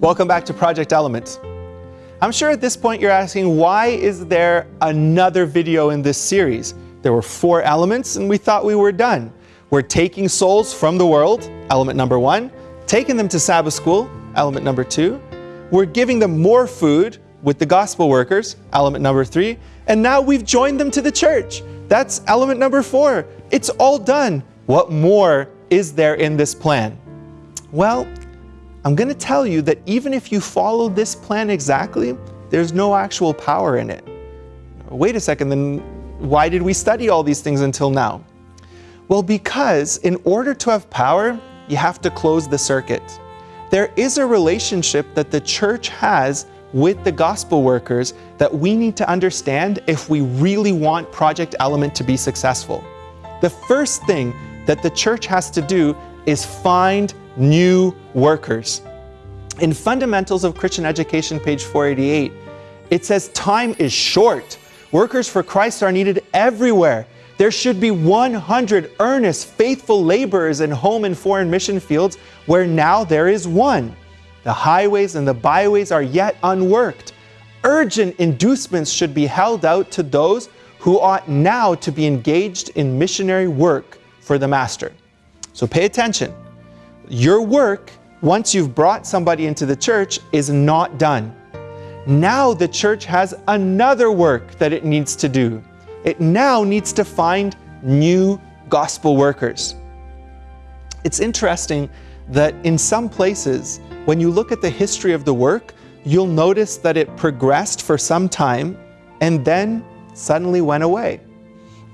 Welcome back to Project Element. I'm sure at this point you're asking, why is there another video in this series? There were four elements and we thought we were done. We're taking souls from the world, element number one, taking them to Sabbath school, element number two. We're giving them more food with the gospel workers, element number three. And now we've joined them to the church. That's element number four. It's all done. What more is there in this plan? Well, I'm going to tell you that even if you follow this plan exactly, there's no actual power in it. Wait a second, then why did we study all these things until now? Well, because in order to have power, you have to close the circuit. There is a relationship that the church has with the gospel workers that we need to understand if we really want Project Element to be successful. The first thing that the church has to do is find new workers. In Fundamentals of Christian Education, page 488, it says time is short. Workers for Christ are needed everywhere. There should be 100 earnest, faithful laborers in home and foreign mission fields where now there is one. The highways and the byways are yet unworked. Urgent inducements should be held out to those who ought now to be engaged in missionary work for the Master. So pay attention. Your work, once you've brought somebody into the church, is not done. Now the church has another work that it needs to do. It now needs to find new gospel workers. It's interesting that in some places, when you look at the history of the work, you'll notice that it progressed for some time and then suddenly went away.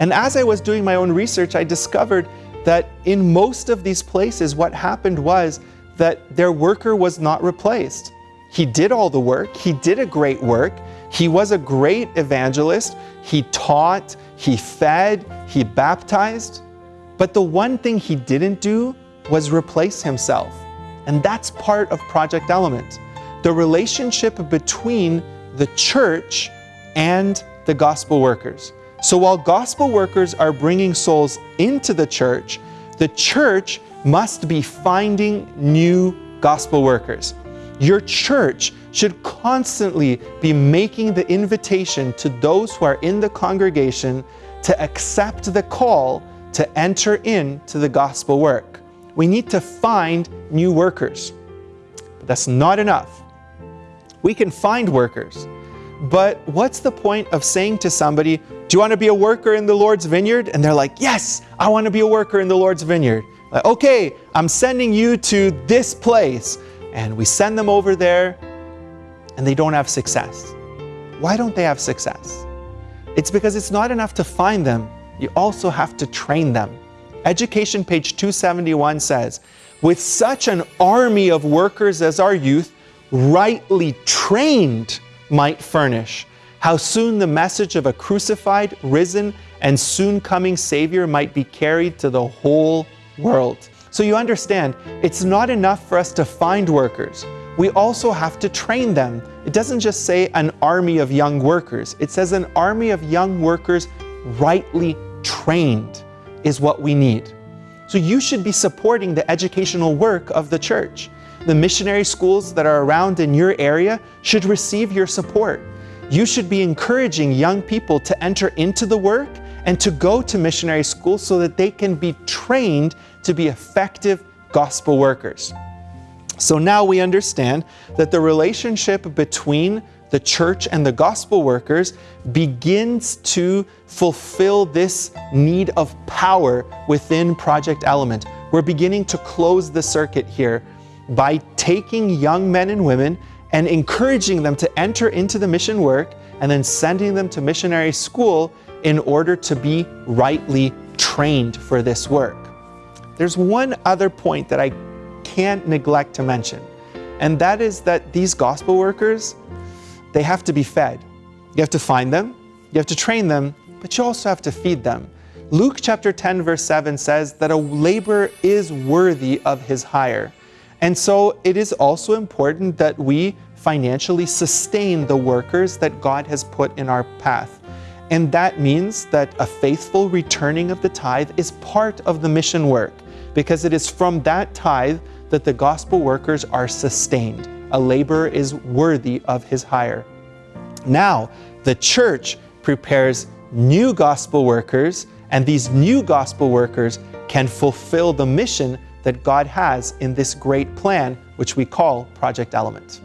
And as I was doing my own research, I discovered that in most of these places, what happened was that their worker was not replaced. He did all the work, he did a great work, he was a great evangelist, he taught, he fed, he baptized, but the one thing he didn't do was replace himself. And that's part of Project Element. The relationship between the church and the gospel workers. So while gospel workers are bringing souls into the church, the church must be finding new gospel workers. Your church should constantly be making the invitation to those who are in the congregation to accept the call to enter into the gospel work. We need to find new workers. But that's not enough. We can find workers, but what's the point of saying to somebody, do you want to be a worker in the Lord's vineyard? And they're like, yes, I want to be a worker in the Lord's vineyard. Like, okay, I'm sending you to this place. And we send them over there and they don't have success. Why don't they have success? It's because it's not enough to find them. You also have to train them. Education page 271 says, with such an army of workers as our youth, rightly trained, might furnish, how soon the message of a crucified, risen, and soon coming Savior might be carried to the whole world. So you understand, it's not enough for us to find workers. We also have to train them. It doesn't just say an army of young workers. It says an army of young workers rightly trained is what we need. So you should be supporting the educational work of the church. The missionary schools that are around in your area should receive your support. You should be encouraging young people to enter into the work and to go to missionary school so that they can be trained to be effective gospel workers. So now we understand that the relationship between the church and the gospel workers begins to fulfill this need of power within Project Element. We're beginning to close the circuit here by taking young men and women and encouraging them to enter into the mission work and then sending them to missionary school in order to be rightly trained for this work. There's one other point that I can't neglect to mention, and that is that these gospel workers, they have to be fed. You have to find them, you have to train them, but you also have to feed them. Luke chapter 10 verse 7 says that a laborer is worthy of his hire. And so it is also important that we financially sustain the workers that God has put in our path. And that means that a faithful returning of the tithe is part of the mission work because it is from that tithe that the gospel workers are sustained. a laborer is worthy of his hire. Now, the church prepares new gospel workers, and these new gospel workers can fulfill the mission that God has in this great plan, which we call Project Element.